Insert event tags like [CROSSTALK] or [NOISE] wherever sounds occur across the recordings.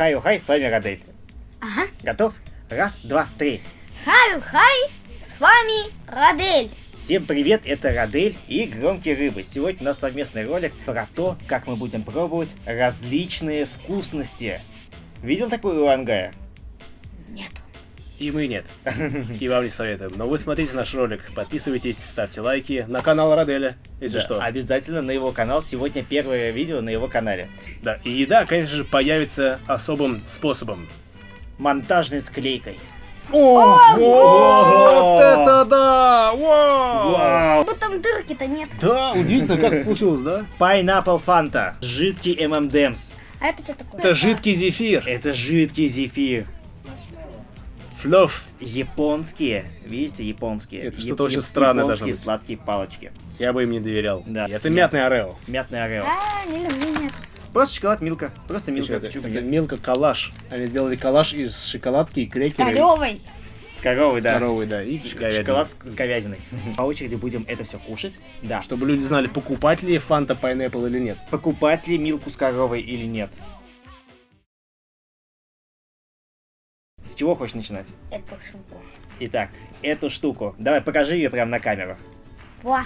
Хай-хай, с вами Радель. Ага. Готов? Раз, два, три. Хай-хай, с вами Радель. Всем привет, это Радель и Громкие Рыбы. Сегодня у нас совместный ролик про то, как мы будем пробовать различные вкусности. Видел такую у Ангая? Нет. И мы нет. И вам не советуем. Но вы смотрите наш ролик, подписывайтесь, ставьте лайки на канал Раделя, если Да, что. Обязательно на его канал. Сегодня первое видео на его канале. Да, и еда, конечно же, появится особым способом. Монтажной склейкой. О, вот это да! Вау! Вау! Вот там дырки-то нет. Да, удивительно, как получилось, да? Pineapple Fanta. Жидкий ММДМС. А это что такое? Это жидкий зефир. Это жидкий зефир. Флёв. Японские, видите, японские. Это что-то очень странное японские должно быть. сладкие палочки. Я бы им не доверял. Да. Это мятный орео. Мятный орео. А, не люблю, нет. Просто шоколад Милка. Просто Милка. Это, это нет? мелко коллаж. Они сделали коллаж из шоколадки и Коревой. С коровой, С да. коровой, да. И говядины. Шоколад с говядиной. [LAUGHS] По очереди будем это все кушать. Да. Чтобы люди знали, покупать ли фанта Pineapple или нет. Покупать ли Милку с коровой или нет. Чего хочешь начинать? Это штуку. Итак, эту штуку. Давай, покажи ее прямо на камеру. Во.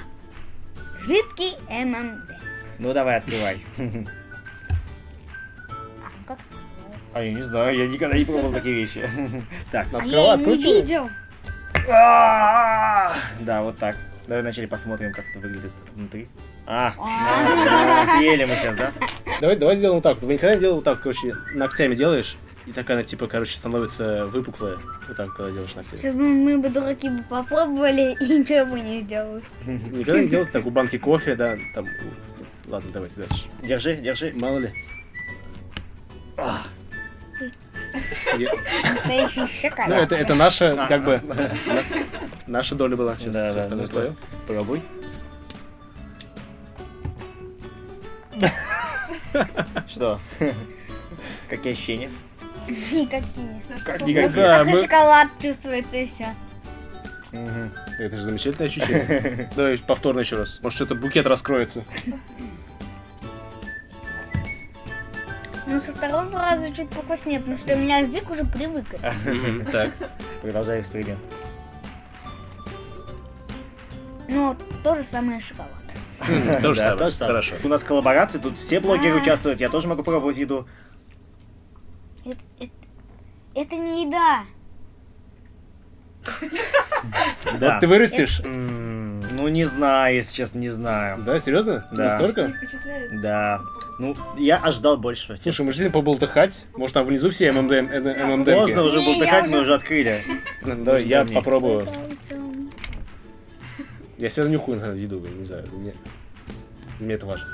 Жидкий ММД. Ну давай, открывай. А, как? А я не знаю, я никогда не пробовал такие вещи. Так, А Открывай, я и не откручивай. видел. Да, вот так. Давай вначале посмотрим, как это выглядит внутри. А, А. съели мы сейчас, да? Давай, давай сделаем вот так. Вы никогда не делал вот так, короче, ногтями делаешь, и так она, типа, короче, становится выпуклая. Вот так, когда делаешь ногтями. Сейчас бы мы бы дураки бы попробовали [LAUGHS] и ничего бы не сделали. Никогда не делал так у банки кофе, да, там... Ладно, давайте дальше. Держи, держи. Мало ли. Ну, это, это наша, как бы, на- наша доля была. Сейчас, Да, остальное твое. Пробуй. Что? [LAUGHS] Какие ощущения? Никакие. Как Вот никакие. Да, как и мы- шоколад чувствуется и все. Мгм. Это же замечательное ощущение. [LAUGHS] Давай повторно еще раз. Может, что-то букет раскроется. Ну, со второго раза чуть покуснее, потому что у меня язык уже привык. [LAUGHS] Так. Продолжай эксперимент. Ну, то же самое шоколад. [LAUGHS] То же самое. Хорошо. У нас коллаборации, тут все блогеры участвуют, я тоже могу пробовать еду. Это, не еда. [LAUGHS] Да. Вот ты вырастешь? Ну, не знаю, если честно, не знаю. Да, серьезно? Да. Настолько? Да. Ну, я ожидал больше. Слушай, мы же хотим поболтыхать. Может, там внизу все ММДМ, ММДМки? Поздно уже бултыхать, мы уже- открыли. Давай, я попробую. [LAUGHS] Я все равно нюхаю на еду, не знаю. Мне, мне это важно.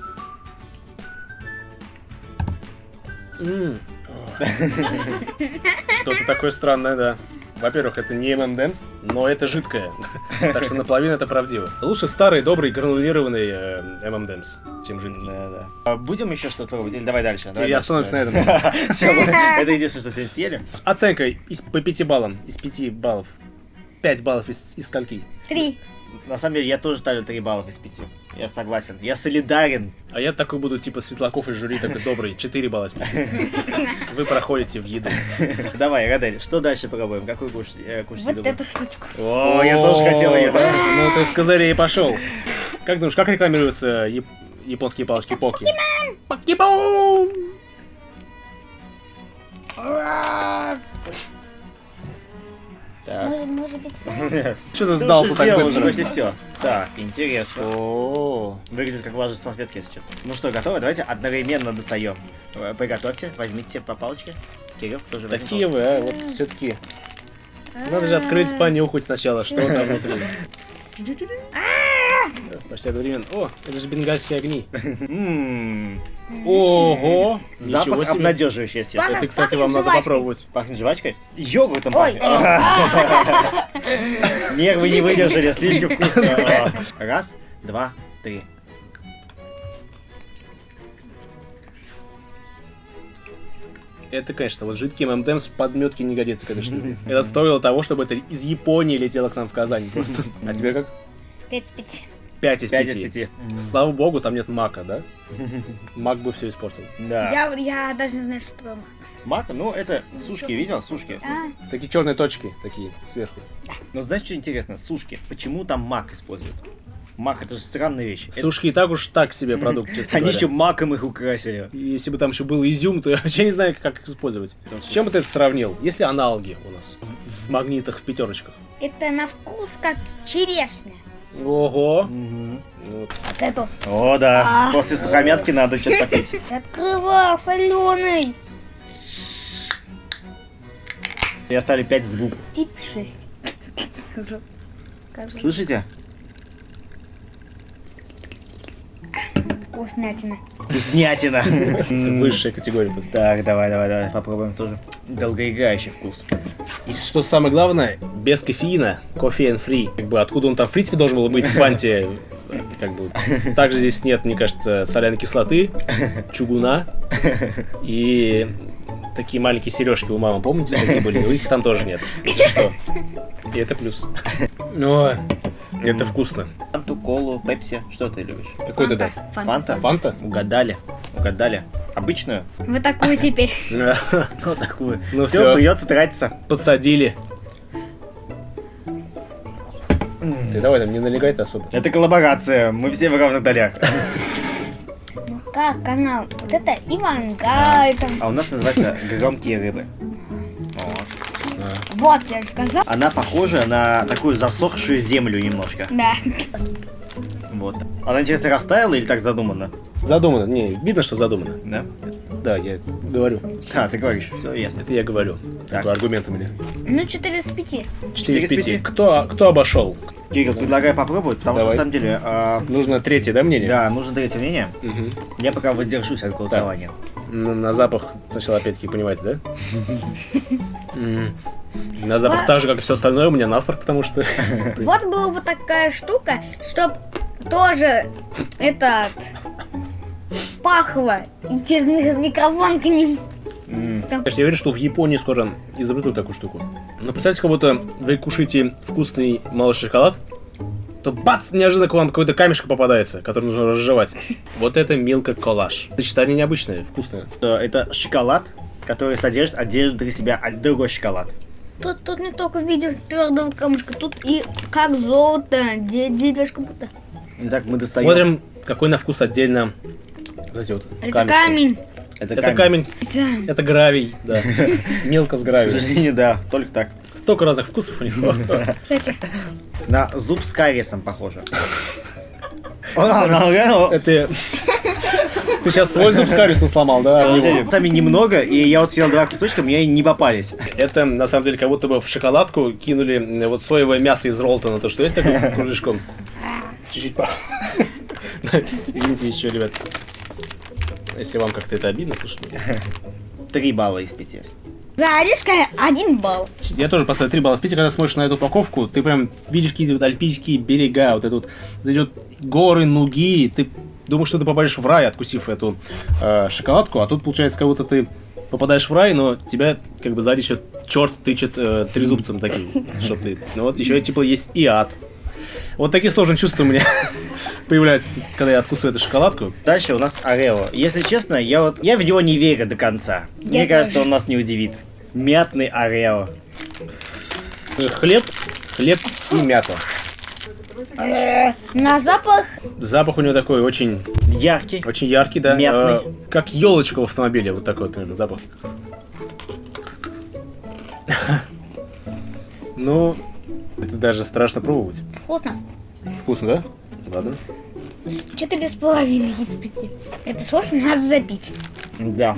Что-то такое странное, да. Во-первых, это не ММДМС, но это жидкое. Так что наполовину это правдиво. Лучше старый, добрый, гранулированный э, ММДМС, чем жидкий. Да, да. А Будем еще что-то? Или давай дальше? Давай И остановимся на этом. [LAUGHS] Это единственное, что сегодня съели. С оценкой из, по 5 баллам. Из 5 баллов. 5 баллов из, из скольки? Три. На самом деле, я тоже ставлю 3 балла из 5. Я согласен. Я солидарен. А я такой буду, типа, Светлаков из жюри, такой добрый, 4 балла из 5. [LAUGHS] Вы проходите в еду. Давай, Радель, что дальше пробуем? Какую кушать, э, кушать Вот еду? эту штучку. О, я тоже хотел ее. Ну, ты с козырей пошел. Как думаешь, как рекламируются яп- японские палочки Поки? Покемон! Так. Может, может быть, [LAUGHS] Что ты сдался так быстро? почти все. Так, интересно. О, Выглядит как влажные салфетки, если честно. Ну что, готовы? Давайте одновременно достаем. Э, Приготовьте, возьмите по палочке. Кирилл тоже такие вы, а, вот все-таки. Надо же открыть, понюхать сначала, что там внутри. Почти одновременно. О, это же бенгальские огни. Ого! Запах себе. обнадеживающий, если честно. Это, кстати, вам надо попробовать. Пахнет жвачкой? Йогуртом Ой. пахнет. [LAUGHS] Нервы не выдержали, слишком вкусно. [LAUGHS] Раз, два, три. Это, конечно, вот жидкий ММДМС в подметке не годится к этой штуке. Это стоило того, чтобы это из Японии летело к нам в Казань просто. А тебе как? пять из пяти. 5 из 5. Пять из пяти. Слава богу, там нет мака, да? [LAUGHS] Мак бы все испортил. Да. Я, я даже не знаю, что такое мак. Мак, ну это сушки, видел? Сушки. А, Такие черные точки, такие, сверху. Но знаешь, что интересно? Сушки. Почему там мак используют? Мак, это же странная вещь. Это- Сушки и так уж так себе продукт, [LAUGHS] честно Они еще маком их украсили. Если бы там еще был изюм, то [LAUGHS] я вообще не знаю, как их использовать. С чем бы ты это сравнил? Есть ли аналоги у нас в магнитах, в пятерочках? это на вкус как черешня. Ого! Вот. Вот эту. О, да. А. После сухомятки надо что-то попить. Открывал, соленый. И оставили 5 звуков. Тип 6. Кажется, Слышите? вкуснятина. Вкуснятина. Высшая категория. Так, давай, давай, давай, попробуем тоже. Долгоиграющий вкус. И что самое главное, без кофеина, кофе and free. Как бы откуда он там в принципе должен был быть в фанте, как бы. Также здесь нет, мне кажется, соляной кислоты, чугуна и такие маленькие сережки у мамы, помните, такие были? Их там тоже нет. Если что. И это плюс. Но это вкусно. Фанту, колу, пепси. Что ты любишь? Какой ты дать? Фанта. Фанта? Фанта? Угадали. Угадали. Обычную? Вы такую теперь. [LAUGHS] Вот такую. Ну Все, придется тратиться. Подсадили. Ты давай там не налегай-то особо. Это коллаборация. Мы все в равных долях. [LAUGHS] Ну как канал? Вот это Ивангай там. А у нас называется громкие рыбы. Вот. Вот, я же сказал. Она похожа на такую засохшую землю немножко. Да. Вот. Она, интересно, растаяла или так задумана? Задумано. Не, видно, что задумано. Да? Да, я говорю. А, ты говоришь. Все ясно. Это я говорю. Так. Такой аргумент у меня. Ну, 4 из 5. 4 Четыре из из пяти? 5. Кто, кто обошел? Кирилл, предлагаю попробовать, потому Давай. что, на самом деле, а, Нужно третье, да, мнение? да, нужно третье мнение. Мгм. Я пока воздержусь от голосования. На, на запах сначала опять-таки понимаете, да? На запах так же, как и все остальное, у меня насморк, потому что... Вот была бы такая штука, чтоб тоже этот пахло и через ми- микрофон к ним. Конечно, я уверен, что в Японии скоро изобретут такую штуку. Но представьте, как будто вы кушаете вкусный молочный шоколад, то бац, неожиданно к вам какой-то камешек попадается, который нужно разжевать. Вот это милка коллаж. Сочетание необычное, вкусное. э, Это шоколад, который содержит отдельно внутри себя другой шоколад. Тут, тут не только в виде твердого камушка, тут и как золото, де- деревяшка будто. Итак, мы достаем. Смотрим, какой на вкус отдельно эти вот Это камешки. камень. Это, Это камень, Да. это гравий, да. [LAUGHS] Мелко с К гравием. сожалению, да, только так. Столько разных вкусов у него. Кстати, На зуб с кариесом похоже. [LAUGHS] Это... Ты сейчас свой зуб с кариесом сломал, да? Сами немного, и я вот съел два кусочка, мне не попались. Это, на самом деле, как будто бы в шоколадку кинули м, вот соевое мясо из Ролтона, то, что есть такой кружечком. Чуть-чуть по... [LAUGHS] Извините еще, ребят. Если вам как-то это обидно, слушайте. [LAUGHS] Три балла из пяти. за орешкой один балл. Я тоже поставлю 3 балла с 5, когда смотришь на эту упаковку, ты прям видишь какие-то вот альпийские берега, вот, это вот, вот эти вот горы, нуги, ты думаешь, что ты попадешь в рай, откусив эту э, шоколадку, а тут получается, как будто ты попадаешь в рай, но тебя как бы сзади еще черт тычет э, трезубцем таким, что ты, ну вот еще типа есть и ад. Вот такие сложные чувства у меня [LAUGHS] появляются, когда я откусываю эту шоколадку. Дальше у нас Орео. Если честно, я вот я в него не верю до конца. Мне Я кажется, тоже. он нас не удивит. Мятный Орео. Хлеб, хлеб и мята. На запах Запах у него такой очень Яркий. Очень яркий, да. Мятный. Э, как елочка в автомобиле, вот такой вот примерно запах. [LAUGHS] Ну, это даже страшно пробовать. Вкусно. Вкусно, да? Ладно. Четыре с половиной из пяти. Это сложно, надо запить. Да.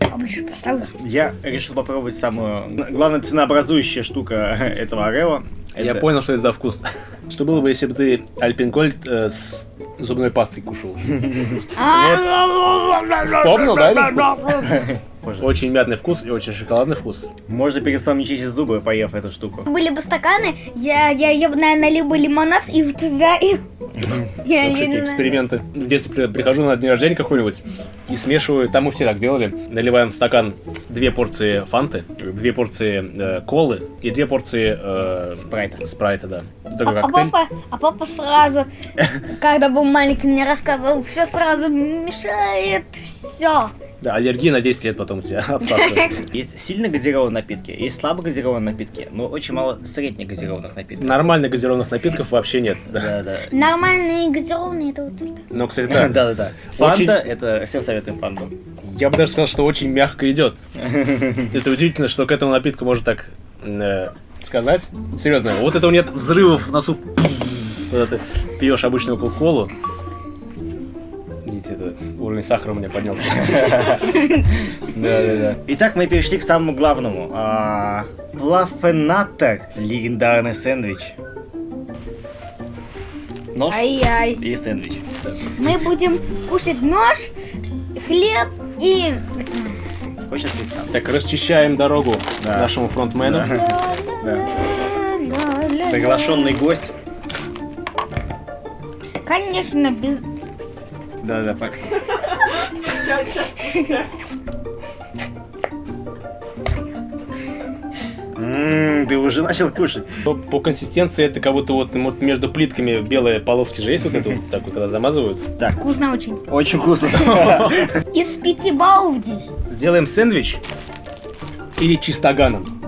А больше поставлю. Я решил попробовать самую главная ценообразующая штука [LAUGHS] этого Орео. Я Это- понял, что это за вкус. Что было бы, если бы ты Альпинкольд э, с зубной пастой кушал? [LAUGHS] А, Вспомнил, да? Можно. Очень мятный вкус и очень шоколадный вкус. Можно перестал не чистить зубы, поев эту штуку. Были бы стаканы, я, я, я бы, наверное, налил бы лимонад и вот туда, и... [LAUGHS] Я знаю. эксперименты. В детстве при- прихожу на день рождения какой-нибудь и смешиваю, там мы все так делали, наливаем в стакан две порции фанты, две порции э, колы и две порции э, Спрайта. спрайта, да. А, Такой а папа, а папа сразу, [LAUGHS] когда был маленький, мне рассказывал, все сразу мешает, все. Да, аллергия на 10 лет потом у тебя. [LAUGHS] [LAUGHS] Есть сильно газированные напитки, есть слабо газированные напитки, но очень мало средне газированных напитков. Нормальных газированных напитков вообще нет. да. Да. Нормальные газированные это вот. Но, кстати, [LAUGHS] Да, да, да, да. Фанта, это всем советуем фанту. я бы даже сказал, что очень мягко идет. Это удивительно, что к этому напитку можно так э, сказать. Серьезно, вот этого нет взрывов в носу. Когда ты пьешь обычную кока-колу. Видите, это уровень сахара у меня поднялся. [LAUGHS] Да, да, да. Итак, мы перешли к самому главному. А, Плафенатор. Легендарный сэндвич. Нож Ай-яй. и сэндвич. Мы будем кушать нож, хлеб и... Хочешь сам? Так, расчищаем дорогу Да. нашему фронтмену. Да. Приглашенный гость. Конечно, без... Да, да, пак. Ммм, ты уже начал кушать. По, по консистенции это как будто вот, вот между плитками белые полоски же есть вот это вот так вот, когда замазывают. Вкусно очень. Очень вкусно. Из пяти баллов здесь. Сделаем сэндвич или чистоганом.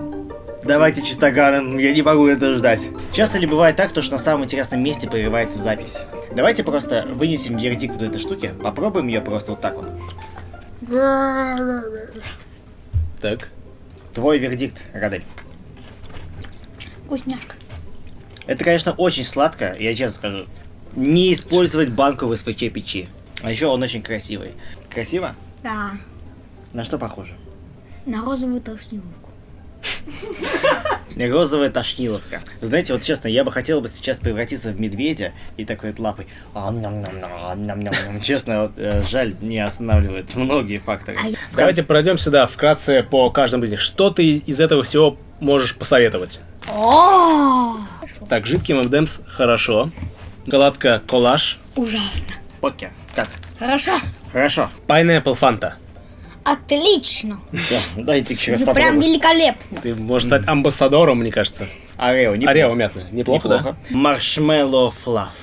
Давайте чистоганом, я не могу это ждать. Часто ли бывает так, то, что на самом интересном месте прерывается запись? Давайте просто вынесем вердикт вот этой штуки, попробуем ее просто вот так вот. Так. Твой вердикт, Радель. Вкусняшка. Это, конечно, очень сладко, я честно скажу. Не использовать банку в СПЧ печи. А еще он очень красивый. Красиво? Да. На что похоже? На розовую тошниловку. Розовая тошниловка. Знаете, вот честно, я бы хотел бы сейчас превратиться в медведя и такой вот лапой. ам ням ням ням Честно, вот, э, жаль, не останавливает многие факторы. Ай. Давайте пройдемся, да, вкратце по каждому из них. Что ты из этого всего можешь посоветовать? О, Так, жидкий ММДМС хорошо. Гладко коллаж. ужасно. Окей, как? Хорошо. Хорошо. Pineapple Фанта. Отлично. Да, дайте еще раз Это прям попробую. великолепно. Ты можешь стать амбассадором, мне кажется. Орео, неплохо. Орео мятное. Неплохо, Неплохо. Маршмеллоу флафф.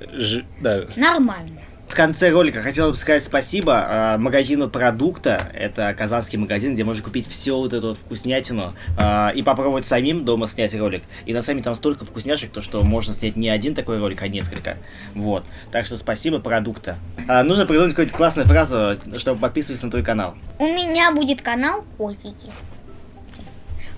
да? Ж- да. Нормально. В конце ролика хотел бы сказать спасибо э, магазину продукта. Это казанский магазин, где можно купить все вот эту вот вкуснятину э, и попробовать самим дома снять ролик. И на сами там столько вкусняшек, то что можно снять не один такой ролик, а несколько. Вот. Так что спасибо продукта. А, нужно придумать какую-то классную фразу, чтобы подписываться на твой канал. У меня будет канал котики.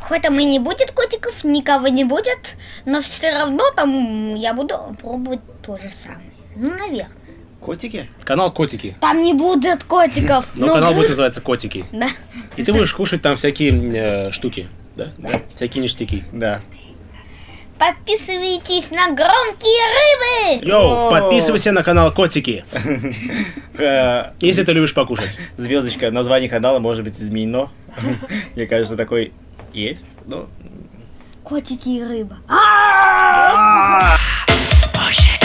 Хоть там и не будет котиков, никого не будет, но все равно там я буду пробовать то же самое. Ну, наверное. Котики? Канал Котики. Там не будет котиков. Но но канал будет называться Котики. Да. И ты будешь кушать там всякие э, штуки. Да? да? Всякие ништяки. Да. Подписывайтесь на громкие рыбы. Йоу, подписывайся на канал Котики, Э, если ты любишь покушать. Звездочка, название канала может быть изменено. Мне кажется, такой есть. Ну, Котики и рыба. It.